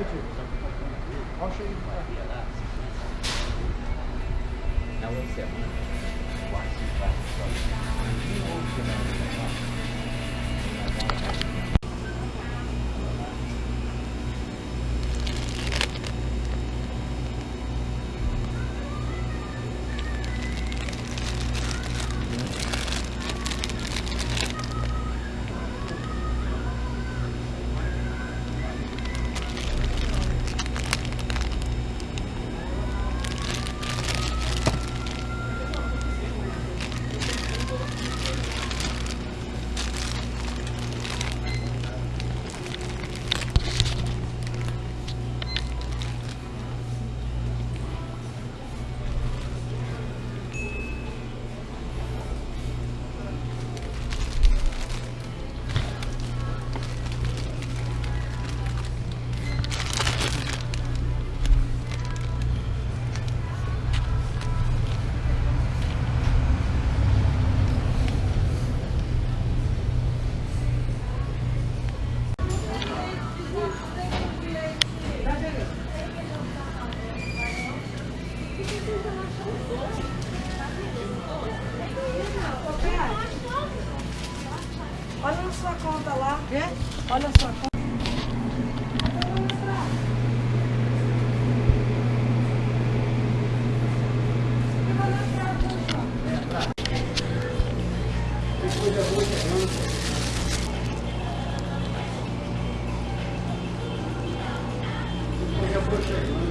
you. I'll show you my. Yeah, that's. Now that one? Why Olha na sua conta lá. É? Olha a sua conta. Depois eu.